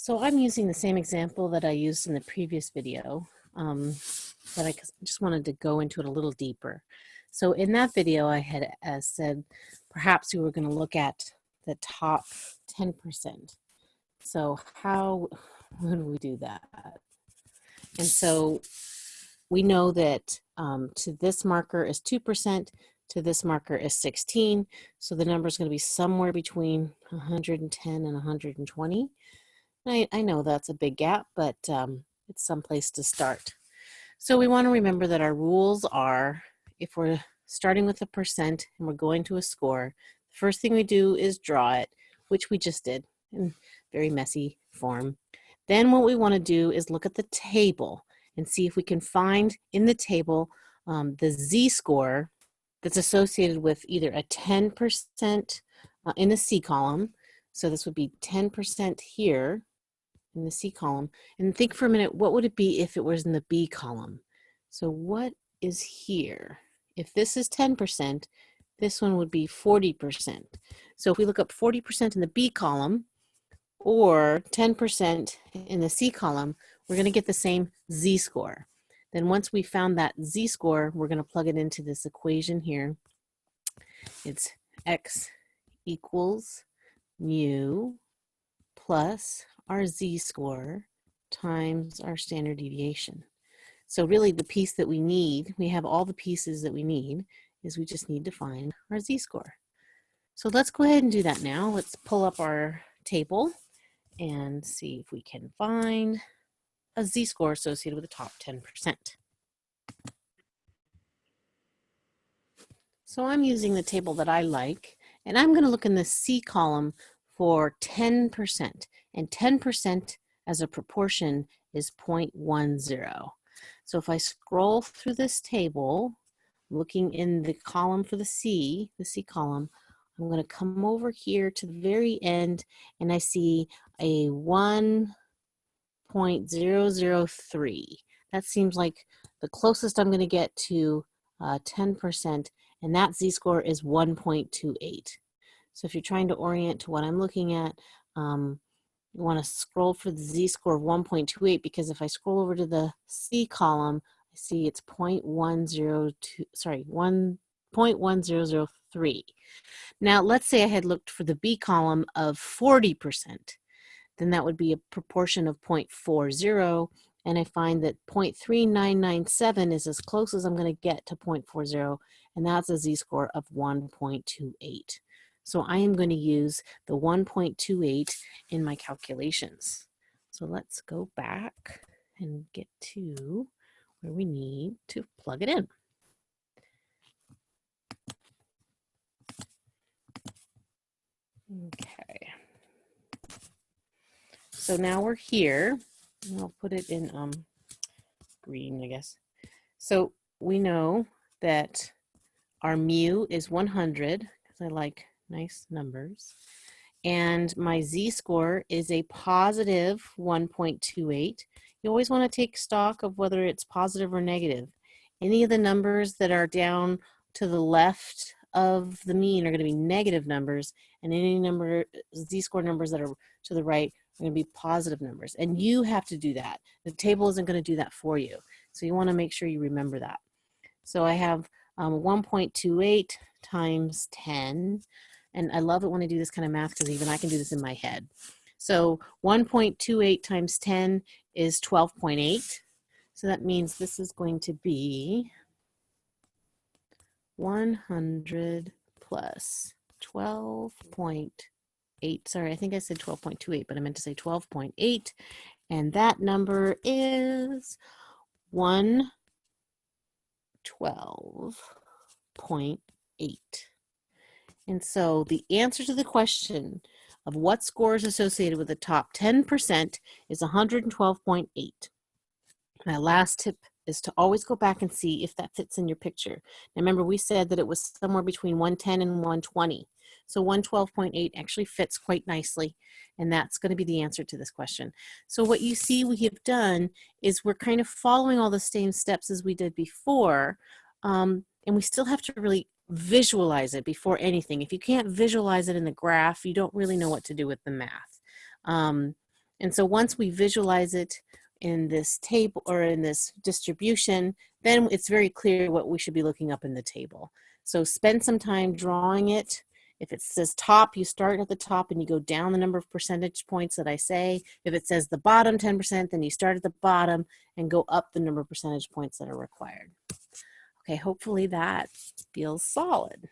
So I'm using the same example that I used in the previous video, um, but I just wanted to go into it a little deeper. So in that video, I had uh, said perhaps we were going to look at the top 10%. So how would we do that? And so we know that um, to this marker is 2%, to this marker is 16. So the number is going to be somewhere between 110 and 120. I, I know that's a big gap, but um, it's some place to start. So we want to remember that our rules are if we're starting with a percent and we're going to a score, the first thing we do is draw it, which we just did in very messy form. Then what we want to do is look at the table and see if we can find in the table um, the z-score that's associated with either a 10% uh, in the C column. So this would be 10% here in the C column. And think for a minute, what would it be if it was in the B column? So what is here? If this is 10%, this one would be 40%. So if we look up 40% in the B column or 10% in the C column, we're gonna get the same Z-score. Then once we found that z-score, we're going to plug it into this equation here. It's x equals mu plus our z-score times our standard deviation. So really the piece that we need, we have all the pieces that we need, is we just need to find our z-score. So let's go ahead and do that now. Let's pull up our table and see if we can find a z-score associated with the top 10%. So I'm using the table that I like, and I'm going to look in the C column for 10%, and 10% as a proportion is 0.10. So if I scroll through this table, looking in the column for the C, the C column, I'm going to come over here to the very end and I see a 1.003. That seems like the closest I'm going to get to 10%, uh, and that z-score is 1.28. So if you're trying to orient to what I'm looking at, um, you want to scroll for the z-score of 1.28 because if I scroll over to the C column, I see it's 0.102, sorry, 1.1003. Now let's say I had looked for the B column of 40% then that would be a proportion of 0.40 and I find that 0.3997 is as close as I'm going to get to 0.40 and that's a z-score of 1.28. So I am going to use the 1.28 in my calculations. So let's go back and get to where we need to plug it in. Okay. So now we're here. I'll put it in um, green, I guess. So we know that our mu is 100, because I like nice numbers. And my z-score is a positive 1.28. You always want to take stock of whether it's positive or negative. Any of the numbers that are down to the left of the mean are going to be negative numbers, and any number z-score numbers that are to the right are going to be positive numbers. And you have to do that. The table isn't going to do that for you. So you want to make sure you remember that. So I have um, 1.28 times 10. And I love it when I do this kind of math because even I can do this in my head. So 1.28 times 10 is 12.8. So that means this is going to be 100 plus 12.8 sorry, I think I said 12.28, but I meant to say 12.8. And that number is 112.8. And so the answer to the question of what score is associated with the top 10% is 112.8. My last tip is to always go back and see if that fits in your picture. Now remember, we said that it was somewhere between 110 and 120. So 112.8 actually fits quite nicely, and that's going to be the answer to this question. So what you see we have done is we're kind of following all the same steps as we did before, um, and we still have to really visualize it before anything. If you can't visualize it in the graph, you don't really know what to do with the math. Um, And so once we visualize it in this table or in this distribution, then it's very clear what we should be looking up in the table. So spend some time drawing it. If it says top, you start at the top and you go down the number of percentage points that I say. If it says the bottom 10%, then you start at the bottom and go up the number of percentage points that are required. Okay, hopefully that feels solid.